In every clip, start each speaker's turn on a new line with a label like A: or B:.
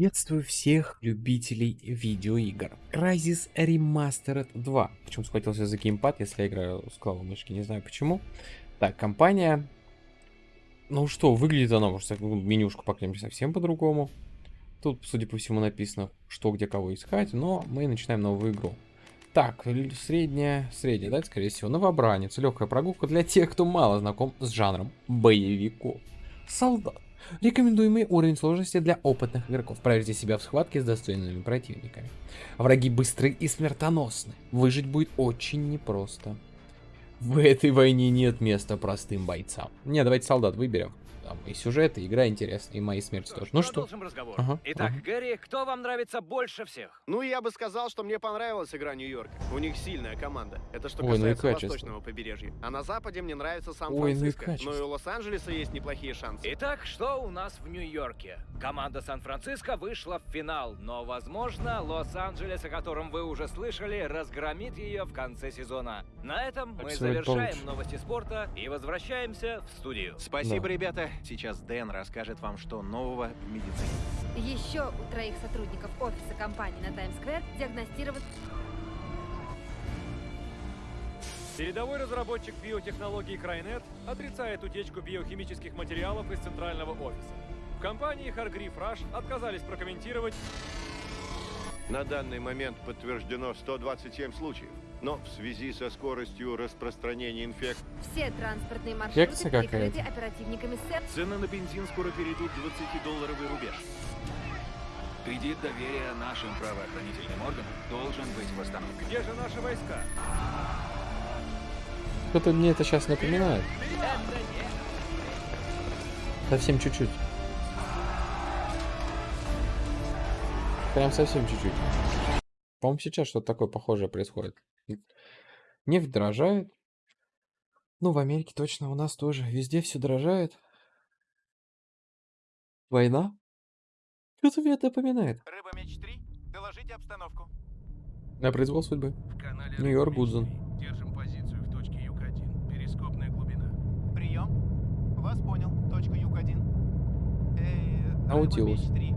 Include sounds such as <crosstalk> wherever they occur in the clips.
A: Приветствую всех любителей видеоигр. Crysis Remastered 2. Почему схватился за геймпад, если я играю с клавой мышки, не знаю почему. Так, компания... Ну что, выглядит она, может, ну, менюшку поклеим совсем по-другому. Тут, судя по всему, написано, что, где, кого искать, но мы начинаем новую игру. Так, средняя, средняя, да, скорее всего, новобранец. Легкая прогулка для тех, кто мало знаком с жанром боевиков. Солдат. Рекомендуемый уровень сложности для опытных игроков. Проверьте себя в схватке с достойными противниками. Враги быстры и смертоносны. Выжить будет очень непросто. В этой войне нет места простым бойцам. Не, давайте солдат выберем там и сюжет, и игра интересная, и мои смерти тоже. Ну что?
B: разговор. Ага, Итак, ага. Гэри, кто вам нравится больше всех?
C: Ну, я бы сказал, что мне понравилась игра Нью-Йорка. У них сильная команда. Это что Ой, ну касается ну восточного побережья. А на западе мне нравится Сан-Франциско. Ну, и у Лос-Анджелеса есть неплохие шансы.
B: Итак, что у нас в Нью-Йорке? Команда Сан-Франциско вышла в финал, но, возможно, Лос-Анджелес, о котором вы уже слышали, разгромит ее в конце сезона. На этом мы завершаем получше. новости спорта и возвращаемся в студию.
C: Спасибо, да. ребята. Сейчас Дэн расскажет вам, что нового в медицине.
D: Еще у троих сотрудников офиса компании на Таймс-сквер диагностирован...
E: Передовой разработчик биотехнологий Крайнет отрицает утечку биохимических материалов из центрального офиса. В компании Hargreave Rush отказались прокомментировать...
F: На данный момент подтверждено 127 случаев. Но в связи со скоростью распространения инфекции...
D: Все транспортные маршруты перекрыты оперативниками СЭП.
G: Цены на бензин скоро перейдут 20-долларовый рубеж. Кредит доверия нашим правоохранительным органам должен быть восстановлен.
E: Где же наши войска?
A: Кто-то мне это сейчас напоминает. Совсем чуть-чуть. Прям совсем чуть-чуть. По-моему, сейчас что-то такое похожее происходит. Нефть дорожает. Ну, в Америке точно, у нас тоже. Везде все дорожает. Война? Что-то мне это напоминает.
H: Рыба меч 3, доложите обстановку.
A: На произвол судьбы. Нью-Йорк, Гудзон.
H: Держим позицию в точке Юг-1. Перископная глубина. Прием. Вас понял. Точка Юг-1. Эй,
A: Наутилус.
H: Рыба меч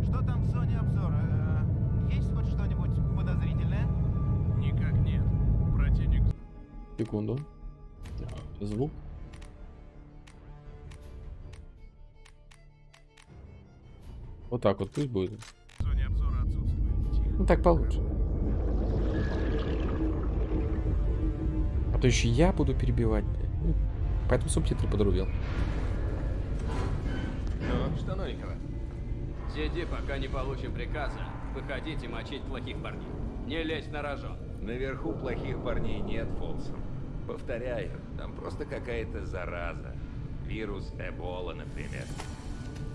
H: 3. Что там в зоне обзора?
A: Секунду. Звук. Вот так вот пусть будет.
H: В зоне обзора отсутствует.
A: Ну так получше. А то еще я буду перебивать. Ну, поэтому субтитры подрубил.
I: Ну, что новенького? Сиди, пока не получим приказа. Выходите мочить плохих парней. Не лезь на рожон.
J: Наверху плохих парней нет, Фолсон. Повторяю, там просто какая-то зараза. Вирус Эбола, например.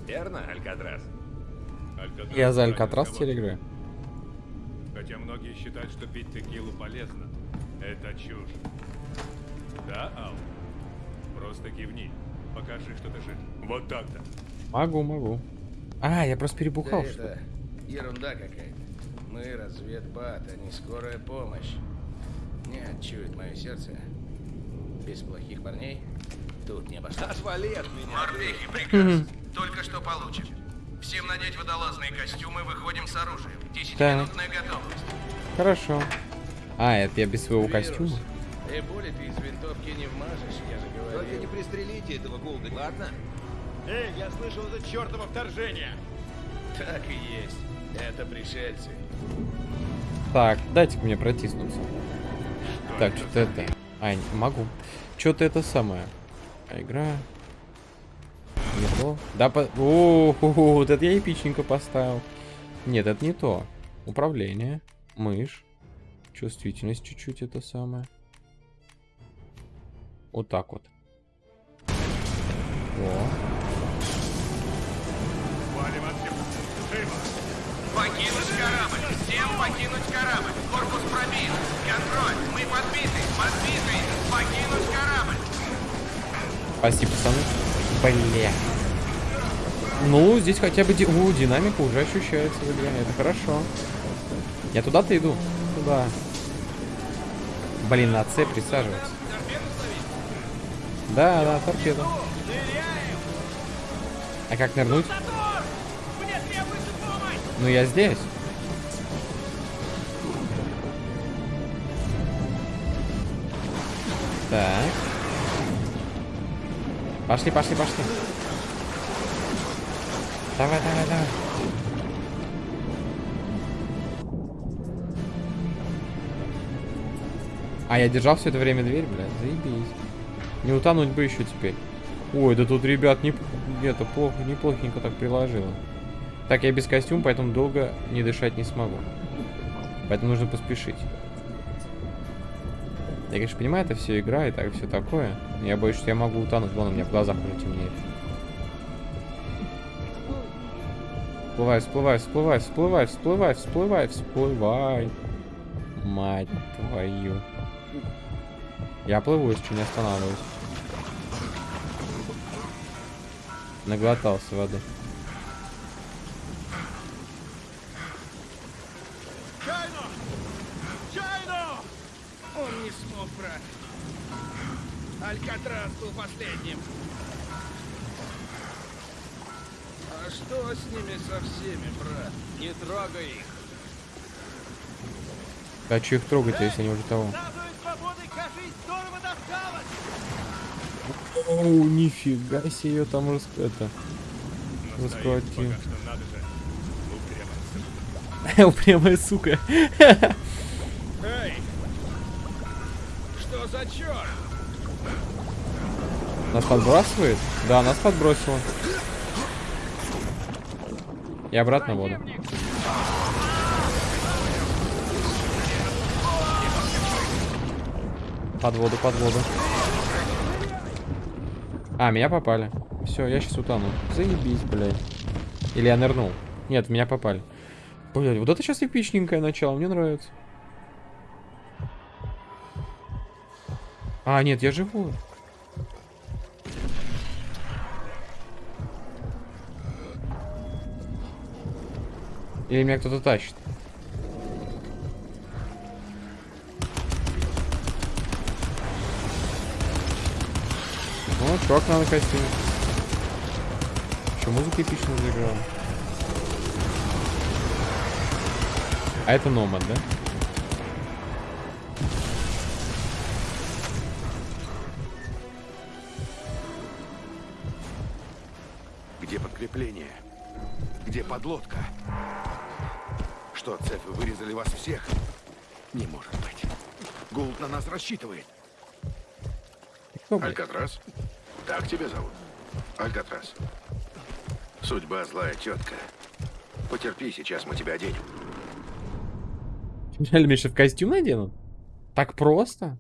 J: Верно, Алькатрас?
A: Алькатрас Я за Алькатрас теперь играю.
E: Хотя многие считают, что пить текилу полезно. Это чушь. Да, Ал? Просто кивни. Покажи, что ты жив. Вот так-то.
A: Могу, могу. А, я просто перебухал, да что
K: это ерунда какая-то. Мы разведбат, а не скорая помощь. Не чует мое сердце. Без плохих парней тут не обошлось.
J: Отвали от меня.
H: Морпехи, приказ. Только что получим. Всем надеть водолазные костюмы, выходим с оружием. Десятиминутная готовность.
A: Хорошо. А, это я без своего
K: Вирус.
A: костюма?
K: И пули ты из винтовки не вмажешь, я же говорил.
J: Только не пристрелите этого голда, ладно?
H: Эй, я слышал это чертово вторжение.
K: Так и есть. Это пришельцы.
A: Так, дайте мне протиснуться. Что так, что-то это... А, не могу. Что-то это самое. А игра... Не то. Да, по... О, -о, -о, вот это я эпичненько поставил. Нет, это не то. Управление. Мышь. Чувствительность чуть-чуть это самое. Вот так вот. О.
H: Покинуть корабль! Всем покинуть корабль! Корпус пробит!
A: Спасибо, пацаны. Бля. Ну, здесь хотя бы... Ди... О, динамика уже ощущается в игре. Это хорошо. Я туда-то иду. Туда. Блин, на С присаживаться. Да, да, торпеда. А как нырнуть? Ну, я здесь. Так. Пошли, пошли, пошли. Давай, давай, давай. А, я держал все это время дверь, блядь, заебись. Не утонуть бы еще теперь. Ой, да тут, ребят, не, это плохо, неплохенько так приложило. Так, я без костюма, поэтому долго не дышать не смогу. Поэтому нужно поспешить. Я, конечно, понимаю, это все игра и так все такое. Я боюсь, что я могу утонуть. Вон у меня в глазах уже темнеет. Всплывай, всплывай, всплывай, всплывай, всплывай, всплывай, всплывай. Мать твою. Я плыву, если не останавливаюсь. Наглотался воды. Хочу их трогать, если они уже того. О, нифига себе ее там рас... это... Раскрутил. <laughs> Упрямая сука.
K: Эй! Что за черт?
A: Нас подбрасывает? Да, нас подбросило. И обратно воду. Под воду, под воду. А, меня попали. Все, я сейчас утону. Заебись, блядь. Или я нырнул. Нет, меня попали. Блядь, вот это сейчас эпичненькое начало, мне нравится. А, нет, я живой. Или меня кто-то тащит. Ну, чувак на костюме. Еще музыка эпично заиграла. А это Номад, да?
L: Где подкрепление? Где подлодка? Что, цепи вырезали вас всех? Не может быть. Гулд на нас рассчитывает. Алькатрас? Так тебя зовут? Алькатрас. Судьба злая тетка. Потерпи, сейчас мы тебя оденем.
A: Реально, Миша, в костюм наденут? Так просто?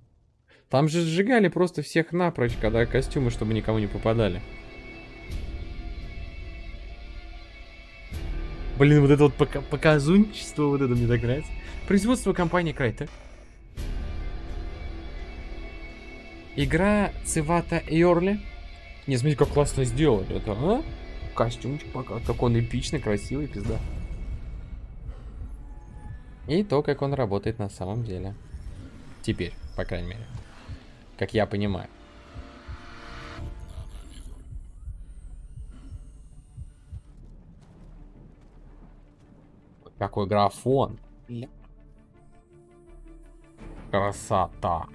A: Там же сжигали просто всех напрочь, когда костюмы, чтобы никому не попадали. Блин, вот это вот пока показунчество, вот это мне так нравится. Производство компании Крайтек. Игра Цивата Йорли. Не, смотрите, как классно сделали это, а? Костюмчик пока. Как он эпичный, красивый, пизда. И то, как он работает на самом деле. Теперь, по крайней мере. Как я понимаю. Какой графон. Красота.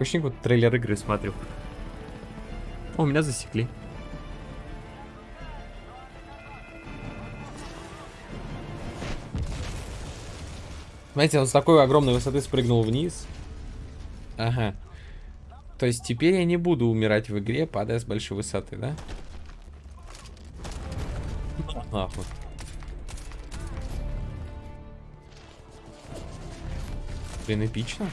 A: Очень вот трейлер игры смотрю. О, меня засекли. Знаете, он с такой огромной высоты спрыгнул вниз. Ага. То есть теперь я не буду умирать в игре, падая с большой высоты, да? Нахуй. Блин, эпично.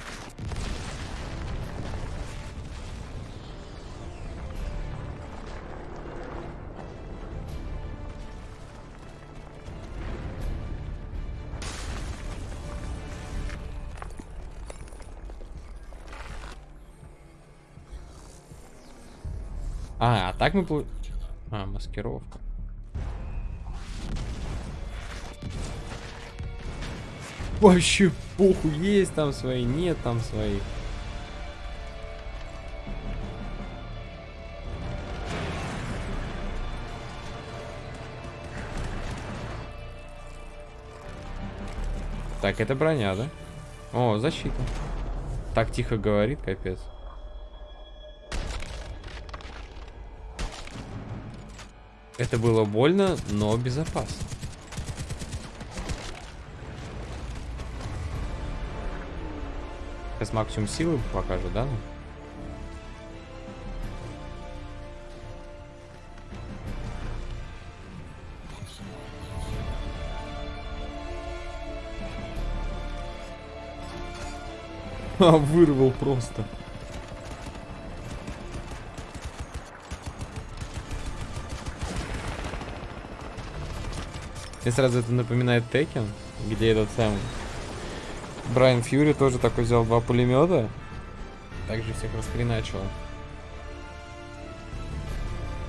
A: так мы... Пл... А, маскировка. Вообще похуй, есть там свои, нет там своих. Так, это броня, да? О, защита. Так тихо говорит, капец. Это было больно, но безопасно. Сейчас максимум силы покажу, да? <laughs> А, вырвал просто. Мне сразу это напоминает Текен, где этот самый Брайан Фьюри тоже такой взял два пулемета. Также всех расхреначил.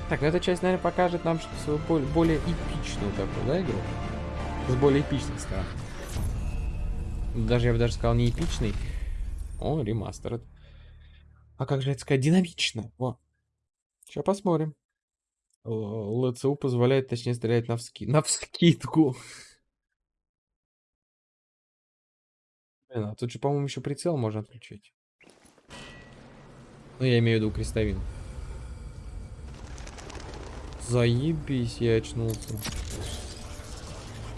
A: Так, ну эта часть, наверное, покажет нам свою более, более эпичную такую, да, игру? С более эпичных сторон. Даже, я бы даже сказал, не эпичный. О, ремастер. А как же это сказать? Динамично. Во. Сейчас посмотрим. ЛЦУ позволяет, точнее, стрелять на, вски... на вскидку. Блин, а тут же, по-моему, еще прицел можно отключить. Ну, я имею в виду крестовин. Заебись, я очнулся.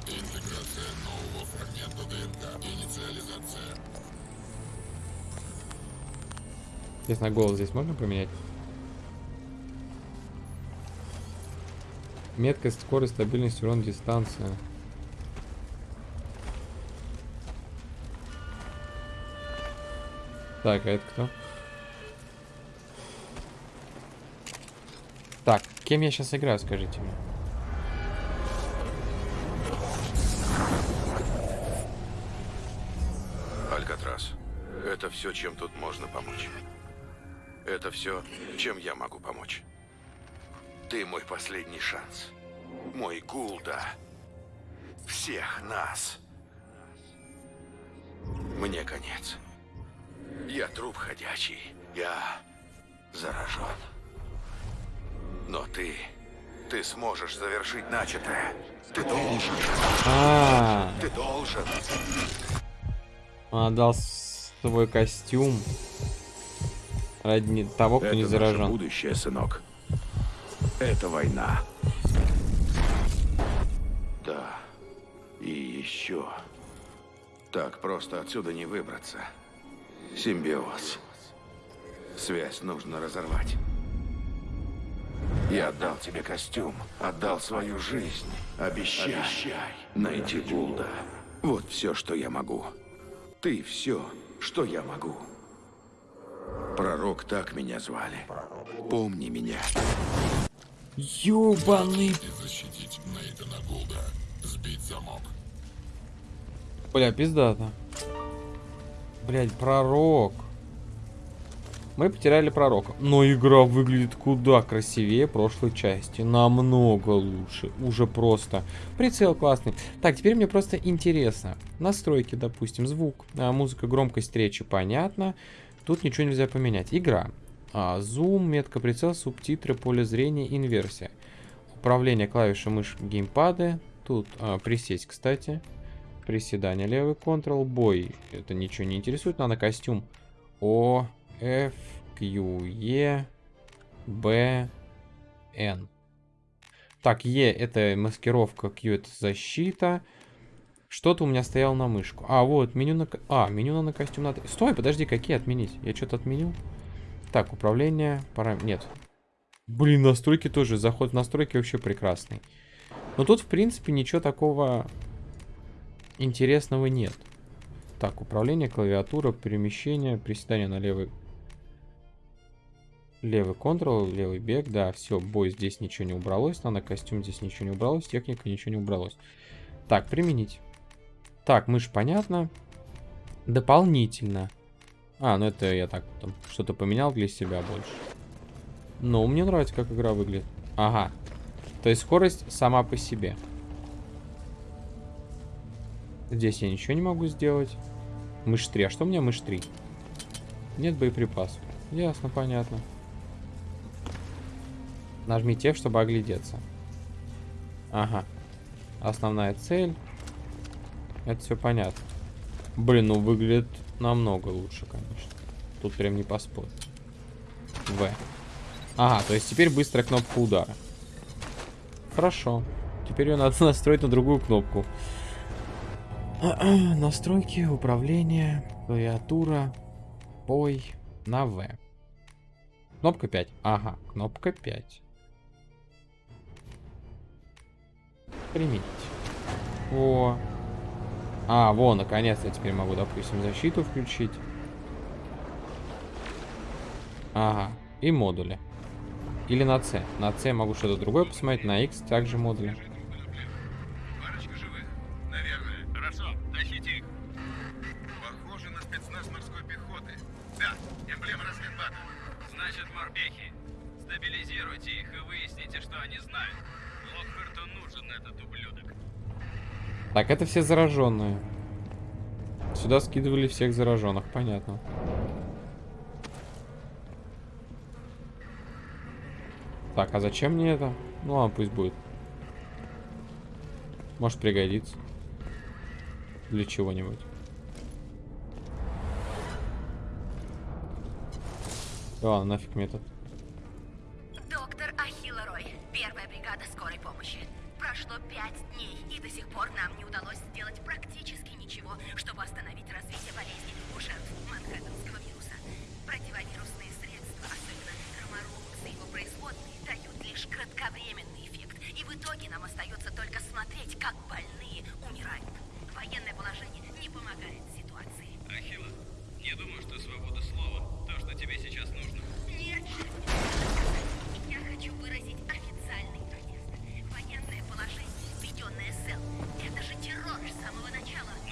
A: Интеграция нового фрагмента ДНК. Интересно, голос здесь можно поменять? Меткость, скорость, стабильность, урон, дистанция. Так, а это кто? Так, кем я сейчас играю, скажите мне?
L: Алькатрас, это все, чем тут можно помочь. Это все, чем я могу помочь. Ты мой последний шанс. Мой Гулда. Всех нас. Мне конец. Я труп ходячий. Я заражен. Но ты... Ты сможешь завершить начатое. Ты должен.
A: А,
L: Ты должен.
A: Он отдал свой костюм ради того, кто
L: Это
A: не заражен.
L: наше будущее, сынок. Это война. Да. И еще. Так просто отсюда не выбраться. Симбиоз. Связь нужно разорвать. Я отдал тебе костюм, отдал свою жизнь. Обещай, Обещай. найти Гулда. Вот все, что я могу. Ты все, что я могу. Пророк так меня звали. Помни меня.
A: Ёбаный.
L: Защитить Нейтана Гулда. Сбить замок.
A: Бля, пиздата. Блять, пророк. Мы потеряли пророка. Но игра выглядит куда красивее прошлой части. Намного лучше. Уже просто. Прицел классный. Так, теперь мне просто интересно. Настройки, допустим, звук. А, музыка, громкость речи, понятно. Тут ничего нельзя поменять. Игра. А, зум, метка прицел, субтитры, поле зрения, инверсия. Управление клавиши мышь, геймпады. Тут а, присесть, кстати. Приседание, левый контрол, бой. Это ничего не интересует. Надо костюм. О, F, Q, E, B, N. Так, E это маскировка, Q это защита. Что-то у меня стояло на мышку. А, вот, меню на... А, меню на костюм надо... Стой, подожди, какие отменить? Я что-то отменил? Так, управление... Пора... Нет. Блин, настройки тоже. Заход в настройки вообще прекрасный. Но тут, в принципе, ничего такого интересного нет. Так, управление, клавиатура, перемещение, приседание на левый Левый контрол, левый бег, да, все, бой здесь ничего не убралось, на костюм здесь ничего не убралось, техника ничего не убралось. Так, применить. Так, мышь понятно. Дополнительно. А, ну это я так что-то поменял для себя больше. Но мне нравится, как игра выглядит. Ага. То есть скорость сама по себе. Здесь я ничего не могу сделать. Мышь 3. А что у меня мышь 3? Нет боеприпасов. Ясно, понятно. Нажмите F, чтобы оглядеться. Ага. Основная цель. Это все понятно. Блин, ну выглядит намного лучше, конечно. Тут прям не поспорить. В. Ага, то есть теперь быстрая кнопка удара. Хорошо. Теперь ее надо <laughs> настроить на другую кнопку. <clears throat> Настройки, управление, клавиатура, бой на В. Кнопка 5. Ага, кнопка 5. Применить. О. А, во, наконец-то теперь могу, допустим, защиту включить. Ага, и модули. Или на C. На C могу что-то другое посмотреть, на X также модули. Это все зараженные. Сюда скидывали всех зараженных, понятно. Так, а зачем мне это? Ну ладно, пусть будет. Может пригодится. Для чего-нибудь. Ладно, нафиг метод.
M: Доктор Ахилла Рой, первая бригада скорой помощи. Прошло пять дней, и до сих пор нам не удалось сделать практически ничего, чтобы остановить развитие болезни у жертв Манхэттенского вируса. Противовирусные средства, особенно ромаролукс и его производные, дают лишь кратковременный эффект, и в итоге нам остается только смотреть, как больные умирают. Военное положение не помогает ситуации.
N: Ахилла, не думаю, что свобода слова то, что тебе сейчас нужно.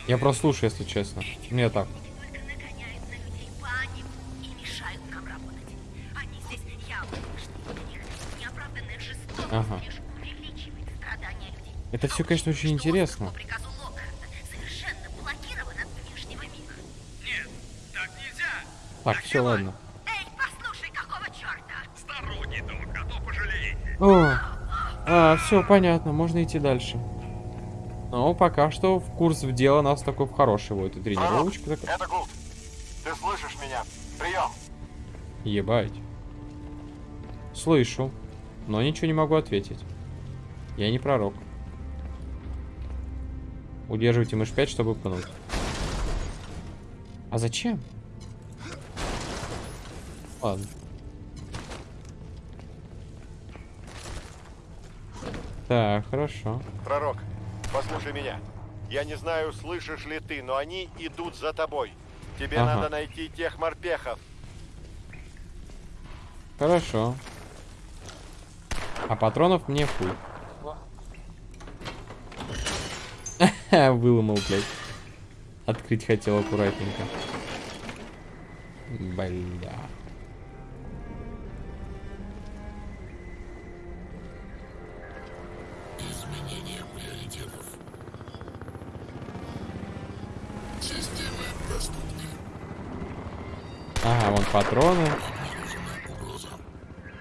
M: Я
A: прослушаю, если честно. Мне так. Ага. Это все, конечно, очень интересно.
M: По приказу Локхарта совершенно блокировано от внешнего мира.
N: Нет, так нельзя.
A: Так, все, ладно.
M: Эй, послушай, какого черта?
N: Сторонний док, а то пожалеете.
A: О, а, все понятно, можно идти дальше. Ну, пока что в курс в дело нас такой в хороший вот и тренировочка такая.
O: Это Гулт. Ты слышишь меня? Прием.
A: Ебать. Слышу, но ничего не могу ответить. Я не пророк. Удерживайте мышь 5, чтобы пнуть. А зачем? Ладно. Так, хорошо.
O: Пророк, послушай меня. Я не знаю, слышишь ли ты, но они идут за тобой. Тебе
A: Ага.
O: надо найти тех морпехов.
A: Хорошо. А патронов мне хуй. <laughs> Выломал, блядь. Открыть хотел аккуратненько. Бля. Патроны.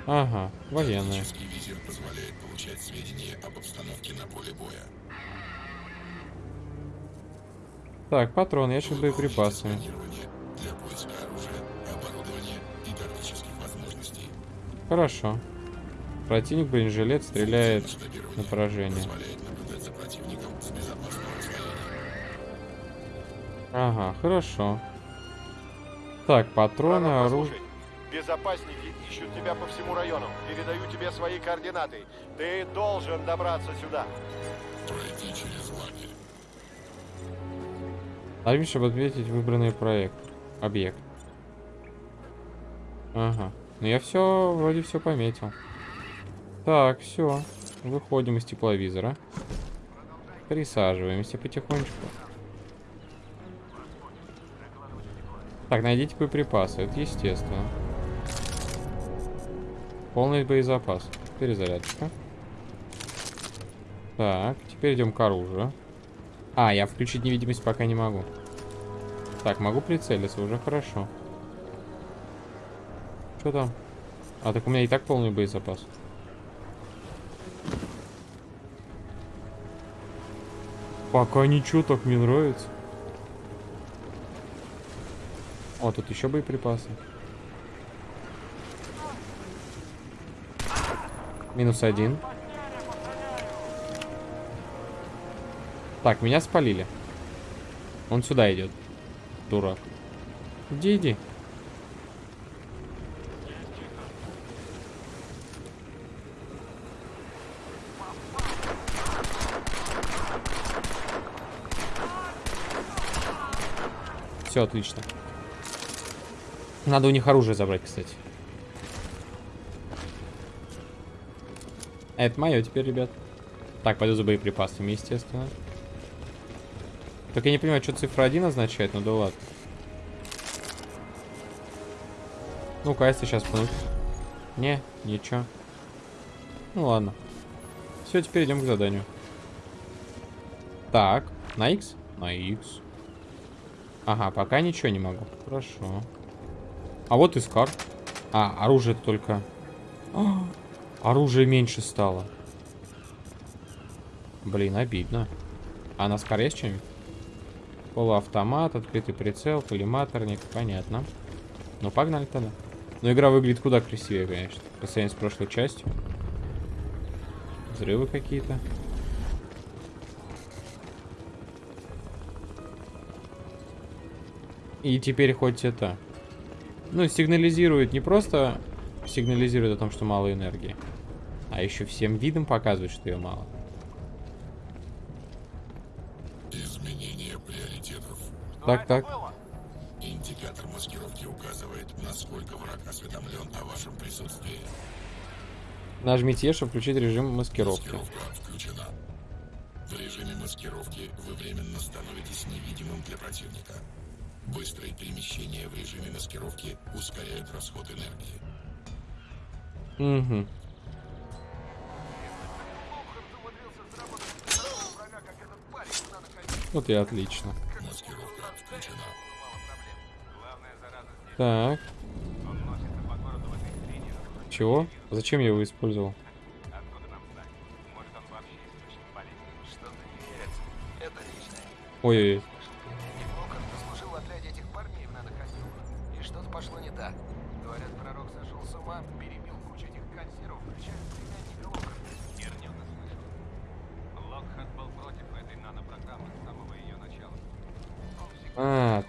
A: Ага, военные.
L: Визир позволяет получать сведения об обстановке на поле боя.
A: Так, патроны, ящик боеприпасами. Хорошо. Противник бронежилет стреляет на поражение. Ага, хорошо. Так, патроны, оружие.
O: Безопасники ищут тебя по всему району. Передаю тебе свои координаты. Ты должен добраться сюда.
L: Пройти через лагерь.
A: Нажми, чтобы отметить выбранный проект. Объект. Ага. Ну я все, вроде все пометил. Так, все. Выходим из тепловизора. Присаживаемся потихонечку. Так, найдите боеприпасы. Это естественно. Полный боезапас. Перезарядка. Так, теперь идем к оружию. А, я включить невидимость пока не могу. Так, могу прицелиться, уже хорошо. Что там? А, так у меня и так полный боезапас. Пока ничего, так мне нравится. О, тут еще боеприпасы. Минус один. Так, меня спалили. Он сюда идет. Дурак. Иди, иди. Все отлично. Надо у них оружие забрать, кстати. Это мое теперь, ребят. Так, пойду за боеприпасами, естественно. Только я не понимаю, что цифра 1 означает, ну да ладно. Ну-ка, если сейчас пнуть. Не, ничего. Ну ладно. Все, теперь идем к заданию. Так, на X? На X. Ага, пока ничего не могу. Хорошо. А вот искар. А, оружие только... А, оружие меньше стало. Блин, обидно. А на скар есть что-нибудь? Полуавтомат, открытый прицел, коллиматорник. Понятно. Ну, погнали тогда. Но игра выглядит куда красивее, конечно. По сравнению с прошлой частью. Взрывы какие-то. И теперь хоть это... Ну, сигнализирует не просто сигнализирует о том, что мало энергии, а еще всем видом показывает, что ее мало.
P: Изменение приоритетов.
A: Так, так.
P: Индикатор маскировки указывает, насколько враг осведомлен о вашем присутствии.
A: Нажмите E, чтобы включить режим маскировки.
P: Маскировка включена. В режиме маскировки вы временно становитесь невидимым для противника. Быстрые перемещения в режиме маскировки ускоряют расход энергии.
A: Угу. Вот и отлично.
P: Маскировка включена.
A: Так. Чего? Зачем я его использовал? Ой-ой-ой.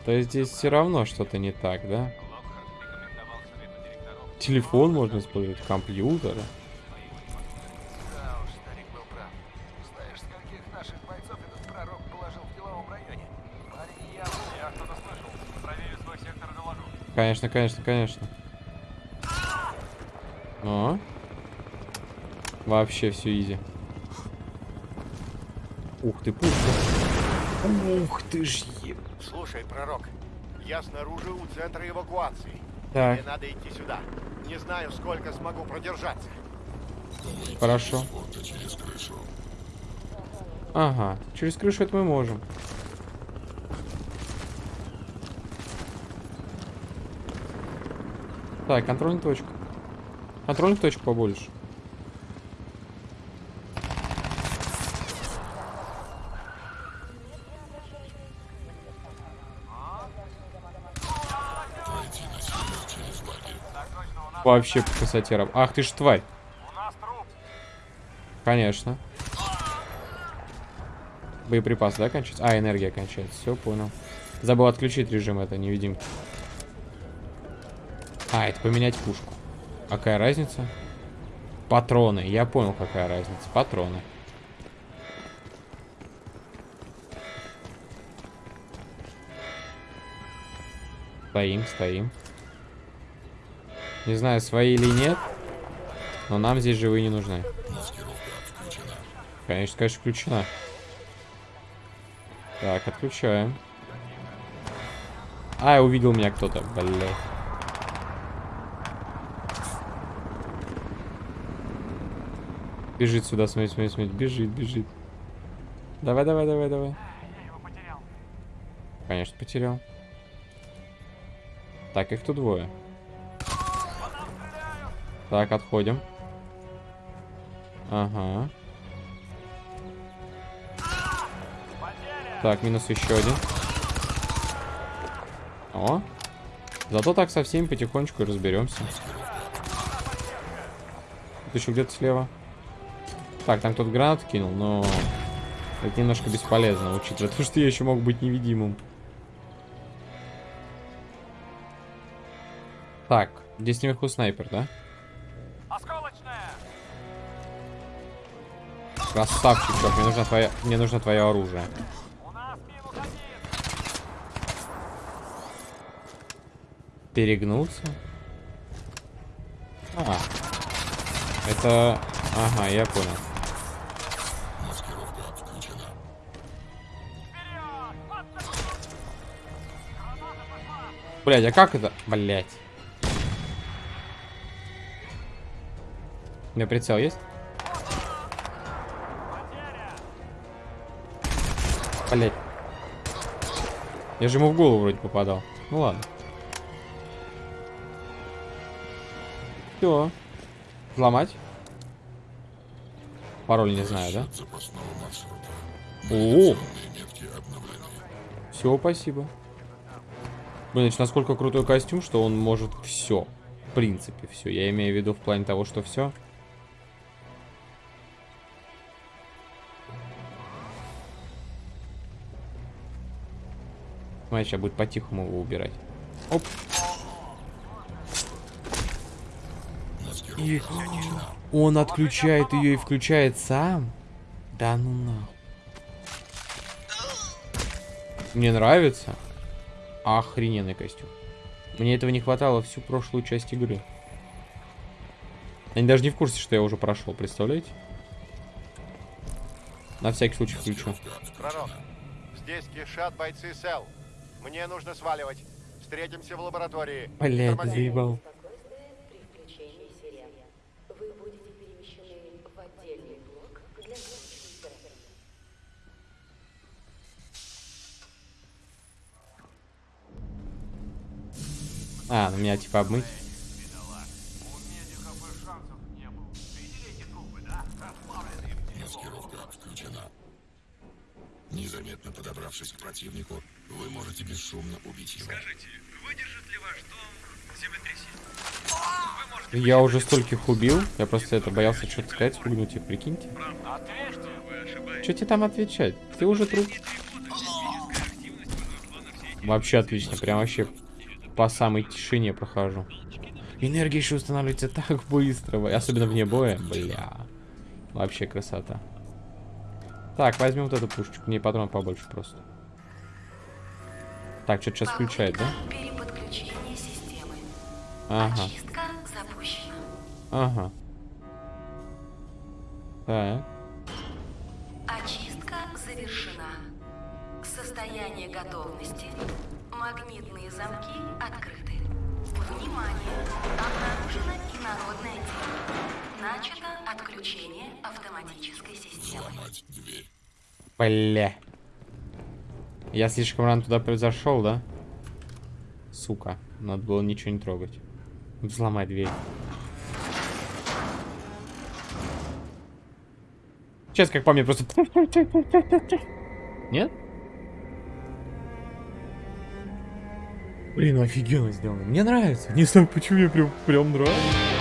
A: То есть здесь все равно что-то не так, да? Телефон можно использовать, компьютер. Конечно, конечно, конечно. О. Вообще все изи. Ух ты, пушка. Ух ты ж.
O: Слушай, пророк, я снаружи у центра эвакуации.
A: Так.
O: Мне надо идти сюда. Не знаю, сколько смогу продержаться.
A: Хорошо.
P: Через крышу.
A: Ага, через крышу это мы можем. Так, контрольная точка. Контрольных точек побольше.
P: Пройти на север через лагерь.
A: Вообще по красоте. Ах ты ж тварь. Конечно. Боеприпас, да, кончается? А, энергия кончается. Все, понял. Забыл отключить режим это невидимки. А, это поменять пушку. Какая разница? Патроны. Я понял, какая разница. Патроны. Стоим, стоим. Не знаю, свои или нет, но нам здесь живые не нужны. Конечно, конечно, включена. Так, отключаем. А, увидел меня кто-то, блядь. Бежит сюда, смотри, смотри, смотри. Бежит, бежит. Давай, давай, давай, давай. Конечно, потерял. Так, их тут двое. Так, отходим. Ага. Так, минус еще один. О. Зато так со всеми потихонечку разберемся. Тут еще где-то слева. Так, там кто-то гранат кинул, но это немножко бесполезно, учитывая то, что я еще мог быть невидимым. Так, здесь наверху снайпер, да? Красавчик, чувак, мне нужно твое, мне нужно твое оружие. Перегнулся? А, это... Ага, я понял. Блять, а как это? Блять. У меня прицел есть? Блять. Я же ему в голову вроде попадал. Ну ладно. Все. Взломать. Пароль не знаю, да? О! Все, спасибо. Блин, значит, насколько крутой костюм, что он может все. В принципе, все. Я имею в виду в плане того, что все. Смотри, сейчас будет по-тихому его убирать. Оп. И он отключает ее и включает сам? Да ну на. Мне нравится. Охрененный костюм. Мне этого не хватало всю прошлую часть игры. Они даже не в курсе, что я уже прошел, представляете? На всякий случай включу.
O: Здесь кишат бойцы СЭЛ. Мне нужно сваливать. Встретимся в лаборатории.
A: Блять, заебал. А, ну меня типа обмыть.
L: Маскировка включена. Незаметно подобравшись к противнику, вы можете бесшумно убить его. Скажите, выдержит ли ваш дом
A: землетрясение? Я уже стольких убил. Я просто это боялся что-то сказать, спугнуть их, прикиньте. Что тебе там отвечать? Ты уже труп. Вообще отлично, прям вообще по самой тишине прохожу. Энергия еще устанавливается так быстро, особенно вне боя. Бля. Вообще красота. Так, возьмем вот эту пушечку, мне патрон побольше просто. Так, что-то сейчас включает, да? Ага. Ага. Так.
M: Очистка завершена. Состояние готовности. Магнитные замки открыты. Внимание! Обнаружена инородная тема. Начато отключение автоматической системы.
A: Бля. Я слишком рано туда произошел, да? Сука. Надо было ничего не трогать. Взломать дверь. Сейчас, как по мне, просто... Нет? Блин, офигенно сделано. Мне нравится. Не знаю, почему мне прям, прям нравится.